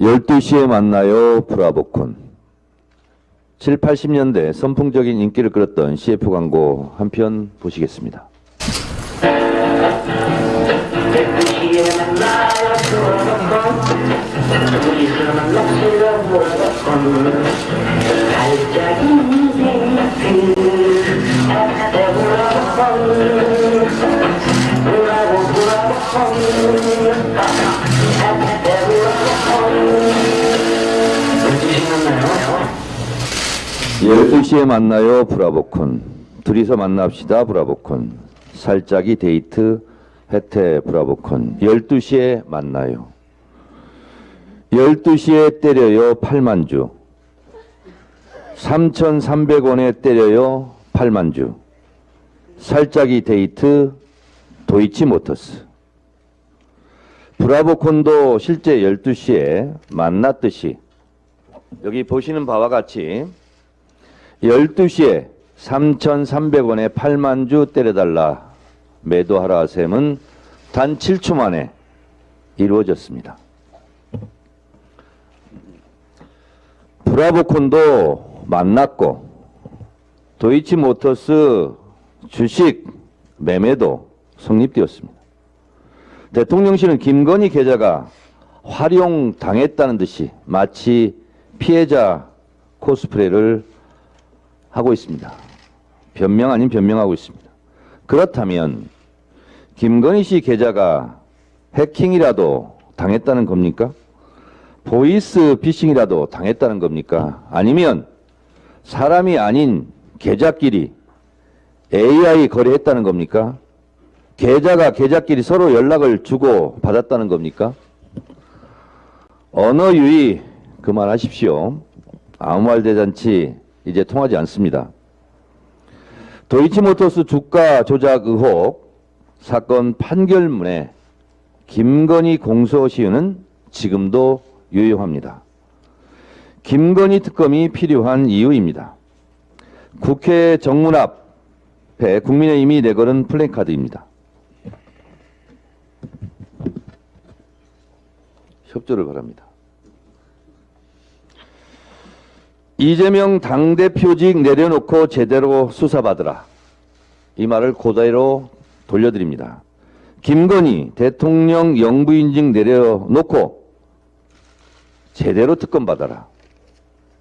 12시에 만나요 브라보콘 7, 80년대 선풍적인 인기를 끌었던 CF 광고 한 편 보시겠습니다. 열두 시에 만나요 브라보콘. 둘이서 만납시다 브라보콘. 살짝이 데이트 해태 브라보콘. 12시에 만나요. 12시에 때려요 8만주. 3,300원에 때려요 8만주. 살짝이 데이트 도이치 모터스. 브라보콘도 실제 12시에 만났듯이. 여기 보시는 바와 같이 12시에 3,300원에 8만 주 때려달라 매도하라 셈은 단 7초 만에 이루어졌습니다. 브라보콘도 만났고 도이치모터스 주식 매매도 성립되었습니다. 대통령실은 김건희 계좌가 활용당했다는 듯이 마치 피해자 코스프레를 하고 있습니다. 변명 아닌 변명하고 있습니다. 그렇다면 김건희 씨 계좌가 해킹이라도 당했다는 겁니까? 보이스 피싱이라도 당했다는 겁니까? 아니면 사람이 아닌 계좌끼리 AI 거래했다는 겁니까? 계좌가 계좌끼리 서로 연락을 주고 받았다는 겁니까? 언어 유의 그만하십시오. 아무 말 대잔치 이제 통하지 않습니다. 도이치모터스 주가 조작 의혹 사건 판결문에 김건희 공소시효는 지금도 유효합니다. 김건희 특검이 필요한 이유입니다. 국회 정문 앞에 국민의힘이 내걸은 플래카드입니다. 협조를 바랍니다. 이재명 당대표직 내려놓고 제대로 수사받으라. 이 말을 고대로 돌려드립니다. 김건희 대통령 영부인직 내려놓고 제대로 특검 받아라.